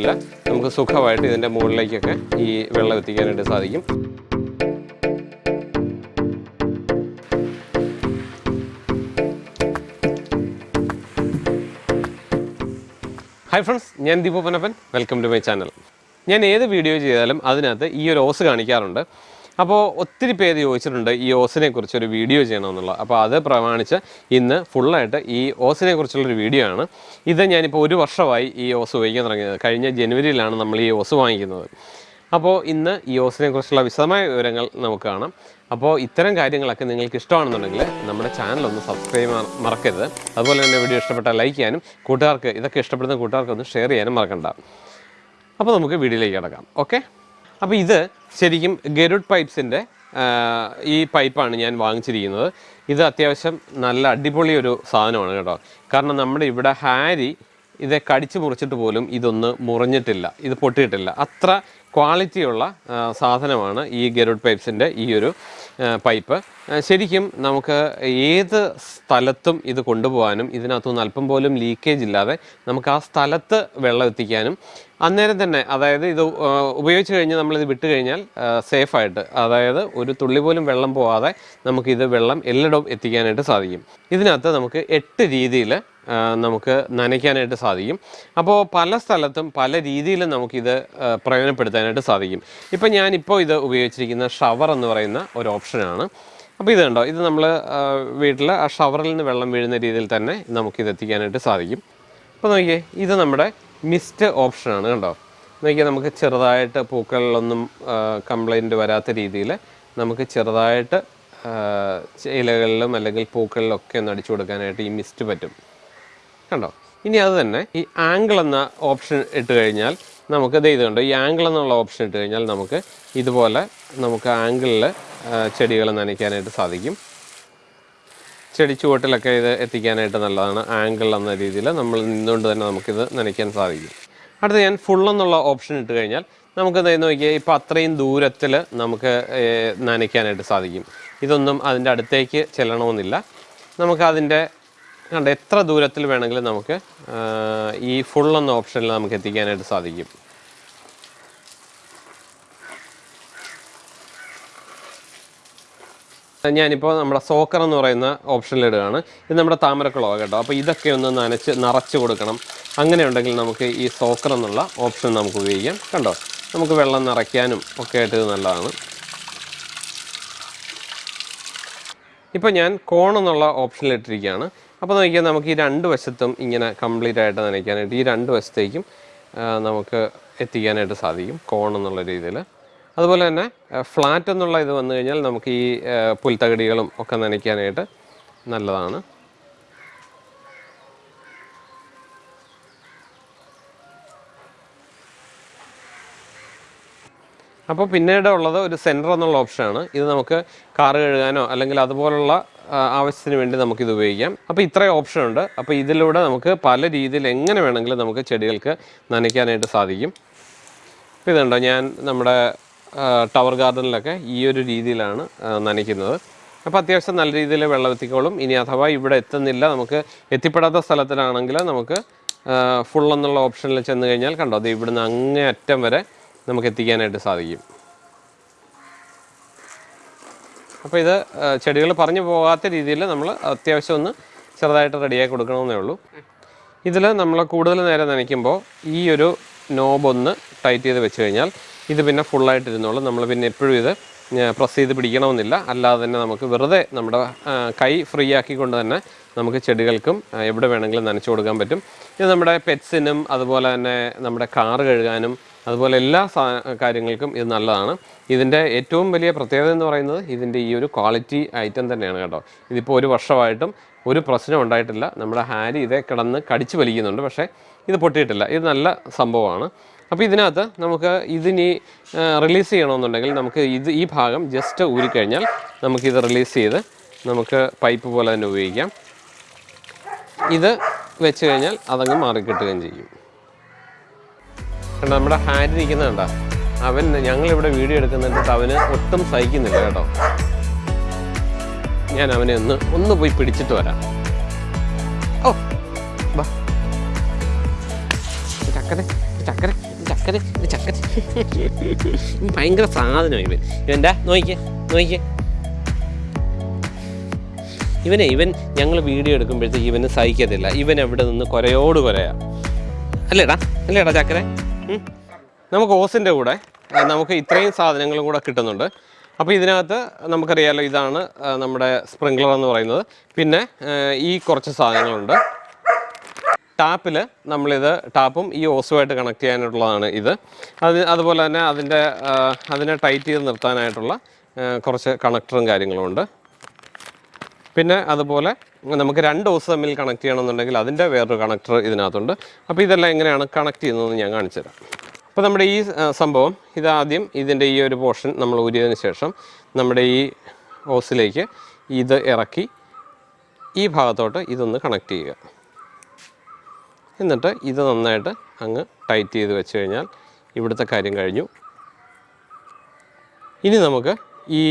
നമുക്ക് സുഖമായിട്ട് ഇതിന്റെ മുകളിലേക്കൊക്കെ ഈ വെള്ളം എത്തിക്കാനായിട്ട് സാധിക്കും. ഹായ് ഫ്രണ്ട്സ് ഞാൻ Deepu Panappan welcome to my channel ഞാൻ ഏത് വീഡിയോ ചെയ്താലും അതിനകത്ത് ഈ ഒരു ഓസ് കാണിക്കാറുണ്ട്. അപ്പോൾ ഒത്തിരി പേര് ചോദിച്ചിട്ടുണ്ട് ഈ ഓസിനെ കുറിച്ച് ഒരു വീഡിയോ ചെയ്യണമെന്നുള്ള. അപ്പോൾ അത് പ്രമാണിച്ച് ഇന്ന് ഫുള്ളായിട്ട് ഈ ഓസിനെ കുറിച്ചുള്ളൊരു വീഡിയോ ആണ്. ഇത് ഞാനിപ്പോൾ ഒരു വർഷമായി ഈ ഓസ് ഉപയോഗിക്കാൻ തുടങ്ങിയത്. കഴിഞ്ഞ ജനുവരിയിലാണ് നമ്മൾ ഈ ഓസ് വാങ്ങിക്കുന്നത്. അപ്പോൾ ഇന്ന് ഈ ഓസിനെ കുറിച്ചുള്ള വിശദമായ വിവരങ്ങൾ നമുക്ക് കാണാം. അപ്പോൾ ഇത്തരം കാര്യങ്ങളൊക്കെ നിങ്ങൾക്ക് ഇഷ്ടമാണെന്നുണ്ടെങ്കിൽ നമ്മുടെ ചാനൽ ഒന്ന് സബ്സ്ക്രൈബ് മറക്കരുത്. അതുപോലെ തന്നെ വീഡിയോ ഇഷ്ടപ്പെട്ടാൽ ലൈക്ക് ചെയ്യാനും കൂട്ടുകാർക്ക് ഇതൊക്കെ ഇഷ്ടപ്പെടുന്ന കൂട്ടുകാർക്ക് ഒന്ന് ഷെയർ ചെയ്യാനും മറക്കണ്ട. അപ്പോൾ നമുക്ക് വീഡിയോയിലേക്ക് കിടക്കാം. ഓക്കെ? അപ്പോൾ ഇത് ശരിക്കും ഗരുഡ് പൈപ്സിന്റെ ഈ പൈപ്പാണ് ഞാൻ വാങ്ങിച്ചിരിക്കുന്നത്. ഇത് അത്യാവശ്യം നല്ല അടിപൊളി ഒരു സാധനമാണ് കേട്ടോ. കാരണം നമ്മുടെ ഇവിടെ ഹാരി ഇത് കടിച്ചു മുറിച്ചിട്ട് പോലും ഇതൊന്ന് മുറിഞ്ഞിട്ടില്ല ഇത് പൊട്ടിയിട്ടില്ല. അത്ര ക്വാളിറ്റിയുള്ള സാധനമാണ് ഈ ഗരുഡ് പൈപ്സിന്റെ ഈ ഒരു പൈപ്പ്. ശരിക്കും നമുക്ക് ഏത് സ്ഥലത്തും ഇത് കൊണ്ടുപോകാനും ഇതിനകത്തുനിന്ന് അല്പം പോലും ലീക്കേജ് ഇല്ലാതെ നമുക്ക് ആ സ്ഥലത്ത് വെള്ളം എത്തിക്കാനും അന്നേരം തന്നെ അതായത് ഇത് ഉപയോഗിച്ച് കഴിഞ്ഞ് നമ്മളിത് വിട്ട് കഴിഞ്ഞാൽ സേഫായിട്ട് അതായത് ഒരു തുള്ളി പോലും വെള്ളം പോവാതെ നമുക്കിത് വെള്ളം എല്ലായിടവും എത്തിക്കാനായിട്ട് സാധിക്കും. ഇതിനകത്ത് നമുക്ക് എട്ട് രീതിയിൽ നമുക്ക് നനയ്ക്കാനായിട്ട് സാധിക്കും. അപ്പോൾ പല സ്ഥലത്തും പല രീതിയിലും നമുക്കിത് പ്രയോജനപ്പെടുത്താനായിട്ട് സാധിക്കും. ഇപ്പം ഞാനിപ്പോൾ ഇത് ഉപയോഗിച്ചിരിക്കുന്ന ഷവർ എന്ന് പറയുന്ന ഒരു ഓപ്ഷനാണ്. അപ്പോൾ ഇത് കണ്ടോ ഇത് നമ്മൾ വീട്ടിൽ ആ ഷവറിൽ നിന്ന് വെള്ളം വീഴുന്ന രീതിയിൽ തന്നെ നമുക്കിത് എത്തിക്കാനായിട്ട് സാധിക്കും. അപ്പോൾ നോക്കിയേ ഇത് നമ്മുടെ മിസ്റ്റ് ഓപ്ഷനാണ് കണ്ടോ. നോക്കിയാൽ നമുക്ക് ചെറുതായിട്ട് പൂക്കളിലൊന്നും കംപ്ലൈന്റ് വരാത്ത രീതിയിൽ നമുക്ക് ചെറുതായിട്ട് ഇലകളിലും അല്ലെങ്കിൽ പൂക്കളിലൊക്കെ ഒന്ന് അടിച്ചു കൊടുക്കാനായിട്ട് ഈ മിസ്റ്റ് പറ്റും. കണ്ടോ? ഇനി അത് തന്നെ ഈ ആംഗിൾ എന്ന ഓപ്ഷൻ ഇട്ട് കഴിഞ്ഞാൽ നമുക്ക് ഇത് ഇത് കണ്ടോ? ഈ ആംഗിൾ എന്നുള്ള ഓപ്ഷൻ ഇട്ട് കഴിഞ്ഞാൽ നമുക്ക് ഇതുപോലെ നമുക്ക് ആംഗിളിൽ ചെടികൾ നനയ്ക്കാനായിട്ട് സാധിക്കും. ചെടി ചുവട്ടിലൊക്കെ ഇത് എത്തിക്കാനായിട്ട് നല്ലതാണ്. ആംഗിൾ എന്ന രീതിയിൽ നമ്മൾ നിന്നുകൊണ്ട് തന്നെ നമുക്കിത് നനയ്ക്കാൻ സാധിക്കും. അടുത്ത ഞാൻ ഫുൾ എന്നുള്ള ഓപ്ഷൻ ഇട്ട് കഴിഞ്ഞാൽ നമുക്ക് നോക്കിയാൽ ഇപ്പോൾ അത്രയും ദൂരത്തിൽ നമുക്ക് നനയ്ക്കാനായിട്ട് സാധിക്കും. ഇതൊന്നും അതിന്റെ അടുത്തേക്ക് ചെല്ലണമെന്നില്ല. നമുക്ക് അതിന്റെ കണ്ട എത്ര ദൂരത്തിൽ വേണമെങ്കിലും നമുക്ക് ഈ ഫുൾ എന്ന ഓപ്ഷനിൽ നമുക്ക് എത്തിക്കാനായിട്ട് സാധിക്കും. ഞാനിപ്പോൾ നമ്മുടെ സോക്കർ എന്ന് പറയുന്ന ഓപ്ഷനിൽ ഇടുകയാണ്. ഇത് നമ്മുടെ താമരക്കുളമാണ് കേട്ടോ. അപ്പോൾ ഇതൊക്കെ ഒന്ന് നനച്ച് നിറച്ച് കൊടുക്കണം. അങ്ങനെ ഉണ്ടെങ്കിൽ നമുക്ക് ഈ സോക്കർ എന്നുള്ള ഓപ്ഷൻ നമുക്ക് ഉപയോഗിക്കാം. കണ്ടോ? നമുക്ക് വെള്ളം നിറയ്ക്കാനും ഒക്കെ ആയിട്ട് ഇത് നല്ലതാണ്. ഇപ്പോൾ ഞാൻ കോൺ എന്നുള്ള ഓപ്ഷനിൽ ഇട്ടിരിക്കുകയാണ്. അപ്പോൾ നോക്കിയാൽ നമുക്ക് ഈ രണ്ട് വശത്തും ഇങ്ങനെ കംപ്ലീറ്റ് ആയിട്ട് നനയ്ക്കാനായിട്ട് ഈ രണ്ട് വശത്തേക്കും നമുക്ക് എത്തിക്കാനായിട്ട് സാധിക്കും കോൺ എന്നുള്ള രീതിയിൽ. അതുപോലെ തന്നെ ഫ്ലാറ്റ് എന്നുള്ള ഇത് വന്നു കഴിഞ്ഞാൽ നമുക്ക് ഈ പുൽത്തകടികളും ഒക്കെ നനയ്ക്കാനായിട്ട് നല്ലതാണ്. അപ്പോൾ പിന്നീട് ഉള്ളത് ഒരു സെന്റർ എന്നുള്ള ഓപ്ഷനാണ് ഇത് നമുക്ക് കാറ് കഴുകാനോ അല്ലെങ്കിൽ അതുപോലുള്ള ആവശ്യത്തിന് വേണ്ടി നമുക്കിത് ഉപയോഗിക്കാം. അപ്പോൾ ഇത്രയും ഓപ്ഷൻ ഉണ്ട്. അപ്പോൾ ഇതിലൂടെ നമുക്ക് പല രീതിയിൽ എങ്ങനെ വേണമെങ്കിലും നമുക്ക് ചെടികൾക്ക് നനയ്ക്കാനായിട്ട് സാധിക്കും. അപ്പോൾ ഇതുണ്ടോ? ഞാൻ നമ്മുടെ ടവർ ഗാർഡനിലൊക്കെ ഈ ഒരു രീതിയിലാണ് നനയ്ക്കുന്നത്. അപ്പോൾ അത്യാവശ്യം നല്ല രീതിയിൽ വെള്ളം എത്തിക്കോളും. ഇനി അഥവാ ഇവിടെ എത്തുന്നില്ല നമുക്ക് എത്തിപ്പെടാത്ത സ്ഥലത്തിലാണെങ്കിൽ നമുക്ക് ഫുൾ എന്നുള്ള ഓപ്ഷനിൽ ചെന്ന് കഴിഞ്ഞാൽ കണ്ടോ അത് ഇവിടുന്ന് അങ്ങേ അറ്റം വരെ നമുക്ക് എത്തിക്കാനായിട്ട് സാധിക്കും. അപ്പോൾ ഇത് ചെടികൾ പറഞ്ഞു പോകാത്ത രീതിയിൽ നമ്മൾ അത്യാവശ്യം ഒന്ന് ചെറുതായിട്ട് റെഡിയാക്കി കൊടുക്കണമെന്നേ ഉള്ളൂ. ഇതിൽ നമ്മൾ കൂടുതൽ നേരം നനയ്ക്കുമ്പോൾ ഈ ഒരു നോബ് ഒന്ന് ടൈറ്റ് ചെയ്ത് വെച്ച് കഴിഞ്ഞാൽ ഇത് പിന്നെ ഫുള്ളായിട്ട് ഇരുന്നോളും. നമ്മൾ പിന്നെ എപ്പോഴും ഇത് പ്രസ് ചെയ്ത് പിടിക്കണമെന്നില്ല. അല്ലാതെ തന്നെ നമുക്ക് വെറുതെ നമ്മുടെ കൈ ഫ്രീ ആക്കിക്കൊണ്ട് തന്നെ നമുക്ക് ചെടികൾക്കും എവിടെ വേണമെങ്കിലും നനച്ചു കൊടുക്കാൻ പറ്റും. ഇത് നമ്മുടെ പെറ്റ്സിനും അതുപോലെ തന്നെ നമ്മുടെ കാറ് കഴുകാനും അതുപോലെ എല്ലാ കാര്യങ്ങൾക്കും ഇത് നല്ലതാണ്. ഇതിന്റെ ഏറ്റവും വലിയ പ്രത്യേകത എന്ന് പറയുന്നത് ഇതിന്റെ ഈ ഒരു ക്വാളിറ്റി ഐറ്റം തന്നെയാണ് കേട്ടോ. ഇതിപ്പോൾ ഒരു വർഷമായിട്ടും ഒരു പ്രശ്നം ഉണ്ടായിട്ടില്ല. നമ്മുടെ ഹാരി ഇതേ കിടന്ന് കടിച്ചു വലിക്കുന്നുണ്ട്. പക്ഷേ ഇത് പൊട്ടിയിട്ടില്ല. ഇത് നല്ല സംഭവമാണ്. അപ്പോൾ ഇതിനകത്ത് നമുക്ക് ഇതിനി റിലീസ് ചെയ്യണമെന്നുണ്ടെങ്കിൽ നമുക്ക് ഇത് ഈ ഭാഗം ജസ്റ്റ് ഊരിക്കഴിഞ്ഞാൽ നമുക്കിത് റിലീസ് ചെയ്ത് നമുക്ക് പൈപ്പ് പോലെ തന്നെ ഉപയോഗിക്കാം. ഇത് വെച്ച് കഴിഞ്ഞാൽ അതങ്ങ് മാറിക്കിട്ടുകയും ചെയ്യും. കണ്ടോ നമ്മുടെ ഹാരി ഇരിക്കുന്ന കണ്ട? അവൻ ഞങ്ങളിവിടെ വീഡിയോ എടുക്കുന്നുണ്ട് അവന് ഒട്ടും സഹിക്കുന്നില്ല കേട്ടോ. ഞാൻ അവനെ ഒന്ന് ഒന്ന് പോയി പിടിച്ചിട്ട് വരാം. ഓ ബാ ചക്കരെ ചക്കരെ ചക്കര ചക്കര ഭയങ്കര സാധനം ഇവൻ. ഇവന്റെ നോക്കിക്കേ നോക്കിക്കേ. ഇവനെ ഇവൻ ഞങ്ങൾ വീഡിയോ എടുക്കുമ്പോഴത്തേക്ക് ഇവന് സഹിക്കത്തില്ല. ഇവൻ എവിടെ നിന്ന് കുരയോട് കുരയാ. അല്ലേടാ അല്ലേടാ ചക്കര. നമുക്ക് ഓസിന്റെ കൂടെ നമുക്ക് ഇത്രയും സാധനങ്ങളും കൂടെ കിട്ടുന്നുണ്ട്. അപ്പോൾ ഇതിനകത്ത് നമുക്കറിയാലോ ഇതാണ് നമ്മുടെ സ്പ്രിംഗ്ലർ എന്ന് പറയുന്നത്. പിന്നെ ഈ കുറച്ച് സാധനങ്ങളുണ്ട്. ടാപ്പിൽ നമ്മളിത് ടാപ്പും ഈ ഓസുമായിട്ട് കണക്ട് ചെയ്യാനായിട്ടുള്ളതാണ് ഇത്. അത് അതുപോലെ തന്നെ അതിന്റെ അതിനെ ടൈറ്റ് ചെയ്ത് നിർത്താനായിട്ടുള്ള കുറച്ച് കണക്ടറും കാര്യങ്ങളും ഉണ്ട് പിന്നെ അതുപോലെ നമുക്ക് രണ്ട് ഓസ് തമ്മിൽ കണക്ട് ചെയ്യണമെന്നുണ്ടെങ്കിൽ അതിന്റെ വേറൊരു കണക്ടർ ഇതിനകത്തുണ്ട്. അപ്പോൾ ഇതെല്ലാം എങ്ങനെയാണ് കണക്ട് ചെയ്യുന്നതെന്ന് ഞാൻ കാണിച്ചു തരാം. അപ്പോൾ നമ്മുടെ ഈ സംഭവം ഇതാദ്യം ഇതിന്റെ ഈ ഒരു പോർഷൻ നമ്മൾ ഊരിയതിന് ശേഷം നമ്മുടെ ഈ ഓസിലേക്ക് ഇത് ഇറക്കി ഈ ഭാഗത്തോട്ട് ഇതൊന്ന് കണക്ട് ചെയ്യുക. എന്നിട്ട് ഇത് നന്നായിട്ട് അങ്ങ് ടൈറ്റ് ചെയ്ത് വെച്ച് കഴിഞ്ഞാൽ ഇവിടുത്തെ കാര്യം കഴിഞ്ഞു. ഇനി നമുക്ക് ഈ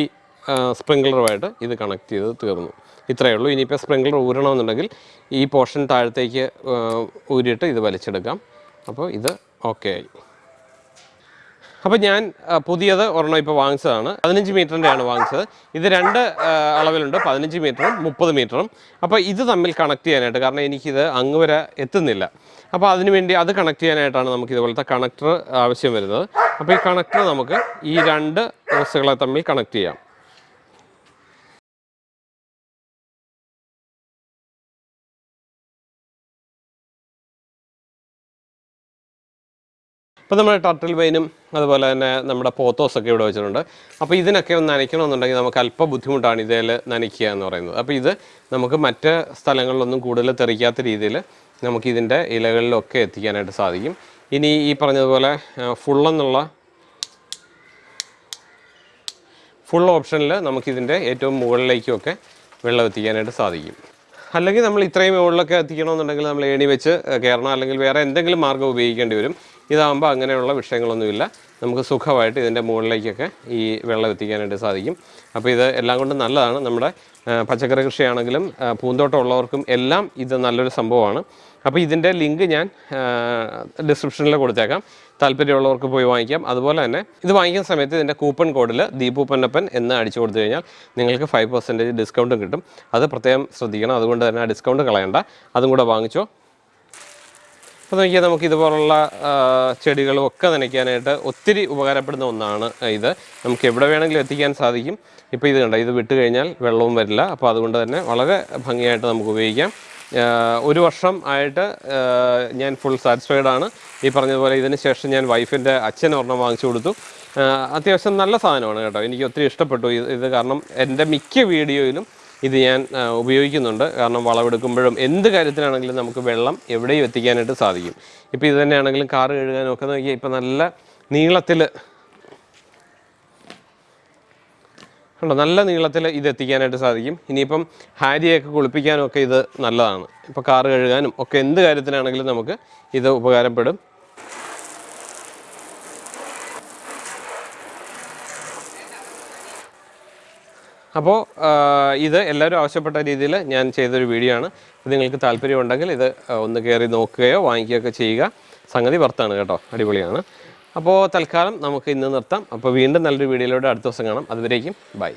സ്പ്രിംഗ്ലറുമായിട്ട് ഇത് കണക്ട് ചെയ്ത് തീർന്നു. ഇത്രയേ ഉള്ളൂ. ഇനിയിപ്പോൾ സ്പ്രിംഗ്ലർ ഊരണമെന്നുണ്ടെങ്കിൽ ഈ പോർഷൻ താഴത്തേക്ക് ഊരിയിട്ട് ഇത് വലിച്ചെടുക്കാം. അപ്പോൾ ഇത് ഓക്കെ ആയി. അപ്പോൾ ഞാൻ പുതിയത് ഒരെണ്ണം ഇപ്പോൾ വാങ്ങിച്ചതാണ്. പതിനഞ്ച് മീറ്ററിന്റെയാണ് വാങ്ങിച്ചത്. ഇത് രണ്ട് അളവിലുണ്ട്. പതിനഞ്ച് മീറ്ററും മുപ്പത് മീറ്ററും. അപ്പോൾ ഇത് തമ്മിൽ കണക്ട് ചെയ്യാനായിട്ട് കാരണം എനിക്കിത് അങ്ങ് വരെ എത്തുന്നില്ല. അപ്പോൾ അതിന് വേണ്ടി അത് കണക്ട് ചെയ്യാനായിട്ടാണ് നമുക്ക് ഇതുപോലത്തെ കണക്ടർ ആവശ്യം വരുന്നത്. അപ്പോൾ ഈ കണക്ടർ നമുക്ക് ഈ രണ്ട് ഡ്രസ്സുകളെ തമ്മിൽ കണക്ട് ചെയ്യാം. ഇപ്പോൾ നമ്മുടെ ടർട്ടിൽ വെയിനും അതുപോലെ തന്നെ നമ്മുടെ പോത്തോസൊക്കെ ഇവിടെ വെച്ചിട്ടുണ്ട്. അപ്പോൾ ഇതിനൊക്കെ ഒന്ന് നനയ്ക്കണമെന്നുണ്ടെങ്കിൽ നമുക്ക് അല്പം ബുദ്ധിമുട്ടാണ് ഇതേൽ നനയ്ക്കുക എന്ന് പറയുന്നത്. അപ്പോൾ ഇത് നമുക്ക് മറ്റ് സ്ഥലങ്ങളിലൊന്നും കൂടുതൽ തെറിക്കാത്ത രീതിയിൽ നമുക്ക് ഇതിന്റെ ഇലകളിലൊക്കെ എത്തിക്കാനായിട്ട് സാധിക്കും. ഇനി ഈ പറഞ്ഞതുപോലെ ഫുള്ളെന്നുള്ള ഫുൾ ഓപ്ഷനിൽ നമുക്കിതിന്റെ ഏറ്റവും മുകളിലേക്കുമൊക്കെ വെള്ളം എത്തിക്കാനായിട്ട് സാധിക്കും. അല്ലെങ്കിൽ നമ്മൾ ഇത്രയും മുകളിലൊക്കെ എത്തിക്കണമെന്നുണ്ടെങ്കിൽ നമ്മൾ ഏണി വെച്ച് കയറണം അല്ലെങ്കിൽ വേറെ എന്തെങ്കിലും മാർഗം ഉപയോഗിക്കേണ്ടി വരും. ഇതാകുമ്പോൾ അങ്ങനെയുള്ള വിഷയങ്ങളൊന്നുമില്ല. നമുക്ക് സുഖമായിട്ട് ഇതിന്റെ മുകളിലേക്കൊക്കെ ഈ വെള്ളം എത്തിക്കാനായിട്ട് സാധിക്കും. അപ്പോൾ ഇത് എല്ലാം കൊണ്ടും നല്ലതാണ്. നമ്മുടെ പച്ചക്കറി കൃഷിയാണെങ്കിലും പൂന്തോട്ടം ഉള്ളവർക്കും എല്ലാം ഇത് നല്ലൊരു സംഭവമാണ്. അപ്പോൾ ഇതിന്റെ ലിങ്ക് ഞാൻ ഡിസ്ക്രിപ്ഷനിൽ കൊടുത്തേക്കാം. താല്പര്യമുള്ളവർക്ക് പോയി വാങ്ങിക്കാം. അതുപോലെ തന്നെ ഇത് വാങ്ങിക്കുന്ന സമയത്ത് ഇതിന്റെ കൂപ്പൺ കോഡിൽ ദീപു പൊന്നപ്പൻ എന്ന് അടിച്ചു കൊടുത്തു കഴിഞ്ഞാൽ നിങ്ങൾക്ക് ഫൈവ് പെർസെന്റേജ് ഡിസ്കൗണ്ടും കിട്ടും. അത് പ്രത്യേകം ശ്രദ്ധിക്കണം. അതുകൊണ്ട് തന്നെ ആ ഡിസ്കൗണ്ട് കളയണ്ട. അതും കൂടെ വാങ്ങിച്ചോ. അപ്പോൾ നോക്കിയാൽ നമുക്ക് ഇതുപോലുള്ള ചെടികളും ഒക്കെ നനയ്ക്കാനായിട്ട് ഒത്തിരി ഉപകാരപ്പെടുന്ന ഒന്നാണ് ഇത്. നമുക്ക് എവിടെ വേണമെങ്കിലും എത്തിക്കാൻ സാധിക്കും. ഇപ്പോൾ ഇത് കണ്ട ഇത് വിട്ട് കഴിഞ്ഞാൽ വെള്ളവും വരില്ല. അപ്പോൾ അതുകൊണ്ട് തന്നെ വളരെ ഭംഗിയായിട്ട് നമുക്ക് ഉപയോഗിക്കാം. ഒരു വർഷം ആയിട്ട് ഞാൻ ഫുൾ സാറ്റിസ്ഫൈഡ് ആണ്. ഈ പറഞ്ഞതുപോലെ ഇതിന് ശേഷം ഞാൻ വൈഫിന്റെ അച്ഛൻ ഒരെണ്ണം വാങ്ങിച്ചു കൊടുത്തു. അത്യാവശ്യം നല്ല സാധനമാണ് കേട്ടോ. എനിക്ക് ഒത്തിരി ഇഷ്ടപ്പെട്ടു ഇത് കാരണം എന്റെ മിക്ക വീഡിയോയിലും ഇത് ഞാൻ ഉപയോഗിക്കുന്നുണ്ട്. കാരണം വളമെടുക്കുമ്പോഴും എന്ത് കാര്യത്തിനാണെങ്കിലും നമുക്ക് വെള്ളം എവിടെയും എത്തിക്കാനായിട്ട് സാധിക്കും. ഇപ്പോൾ ഇത് തന്നെയാണെങ്കിലും കാറ് കഴുകാനും ഒക്കെ നോക്കിയാൽ ഇപ്പം നല്ല നീളത്തിൽ ഉണ്ടോ നല്ല നീളത്തിൽ ഇത് എത്തിക്കാനായിട്ട് സാധിക്കും. ഇനിയിപ്പം ഹാരിയൊക്കെ കുളിപ്പിക്കാനും ഒക്കെ ഇത് നല്ലതാണ്. ഇപ്പോൾ കാറ് കഴുകാനും ഒക്കെ എന്ത് കാര്യത്തിനാണെങ്കിലും നമുക്ക് ഇത് ഉപകാരപ്പെടും. അപ്പോൾ ഇത് എല്ലാവരും ആവശ്യപ്പെട്ട രീതിയിൽ ഞാൻ ചെയ്തൊരു വീഡിയോ ആണ്. നിങ്ങൾക്ക് താല്പര്യമുണ്ടെങ്കിൽ ഇത് ഒന്ന് കയറി നോക്കുകയോ വാങ്ങിക്കുകയൊക്കെ ചെയ്യുക. സംഗതി വർത്താണ് കേട്ടോ. അടിപൊളിയാണ്. അപ്പോൾ തൽക്കാലം നമുക്ക് ഇന്ന് നിർത്താം. അപ്പോൾ വീണ്ടും നല്ലൊരു വീഡിയോയിലൂടെ അടുത്ത ദിവസം കാണാം. അതുവരേക്കും ബൈ.